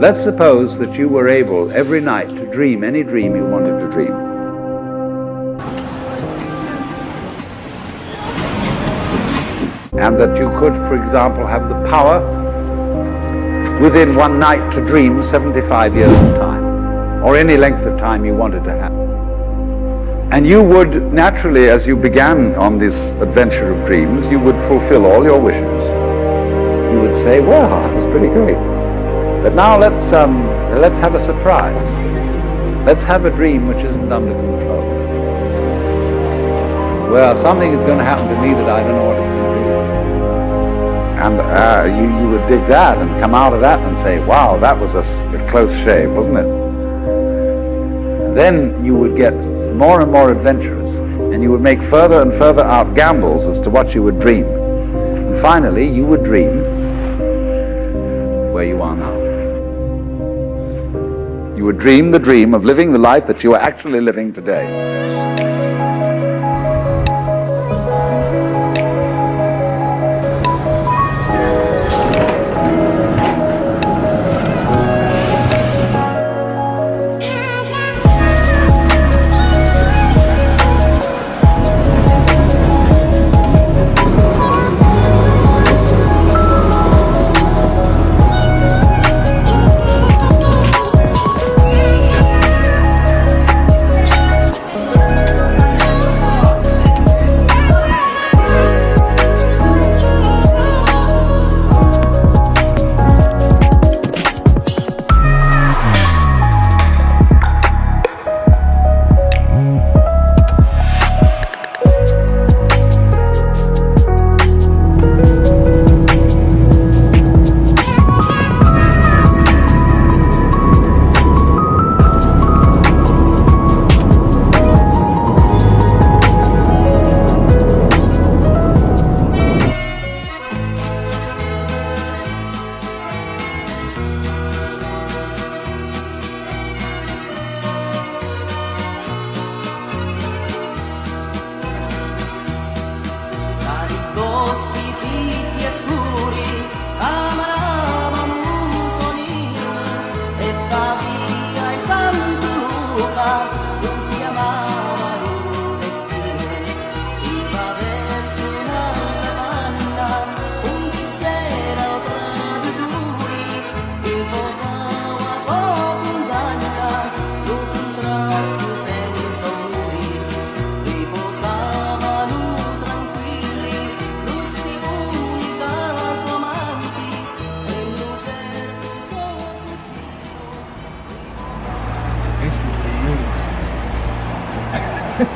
Let's suppose that you were able every night to dream any dream you wanted to dream. And that you could, for example, have the power within one night to dream 75 years of time, or any length of time you wanted to have. And you would naturally, as you began on this adventure of dreams, you would fulfill all your wishes. You would say, well, that was pretty great. But now let's, um, let's have a surprise. Let's have a dream which isn't under control. Well, something is going to happen to me that I don't know what it's going to be. And uh, you, you would dig that and come out of that and say, wow, that was a, a close shave, wasn't it? Then you would get more and more adventurous, and you would make further and further out gambles as to what you would dream. And finally, you would dream where you are now. You would dream the dream of living the life that you are actually living today. если ты